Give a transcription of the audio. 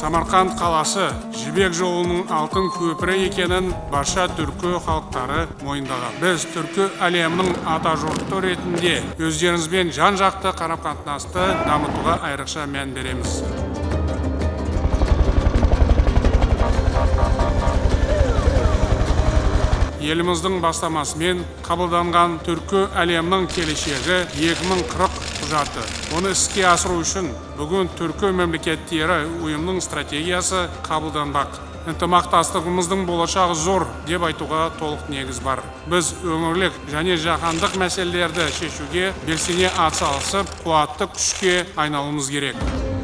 самарқанд қаласы жібек жолының алтын көпірі екенін барша түркі халықтары мойындаған. Біз түркі әлемінің атажұрты ретінде өздеріңізбен жан жақты қарым қатынасты дамытуға айрықша мән береміз. Еліміздің бастамасымен қабылданған түркі әлемінің келешегі 2040 құжаты. Оны іске асыру үшін бүгін түркі мемлекеттері ұйымның стратегиясы қабылданбақ. Ынтымақтастығымыздың болашағы зор деп айтуға толық негіз бар. Біз өңірлік және жаһандық мәселелерді шешуге белсене атсалысып қуатты күшке айналуымыз керек.